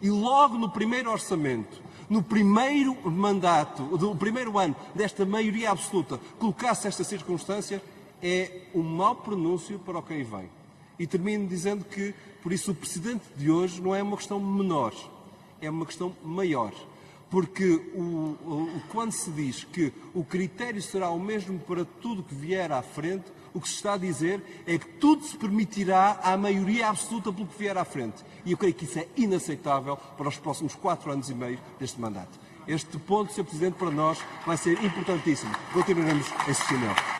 e logo no primeiro orçamento, no primeiro mandato, do primeiro ano desta maioria absoluta, colocasse esta circunstância, é um mau pronúncio para o que aí vem. E termino dizendo que, por isso, o precedente de hoje não é uma questão menor, é uma questão maior. Porque o, o, quando se diz que o critério será o mesmo para tudo que vier à frente, o que se está a dizer é que tudo se permitirá à maioria absoluta pelo que vier à frente. E eu creio que isso é inaceitável para os próximos quatro anos e meio deste mandato. Este ponto, Sr. Presidente, para nós vai ser importantíssimo. Continuaremos insistir nele.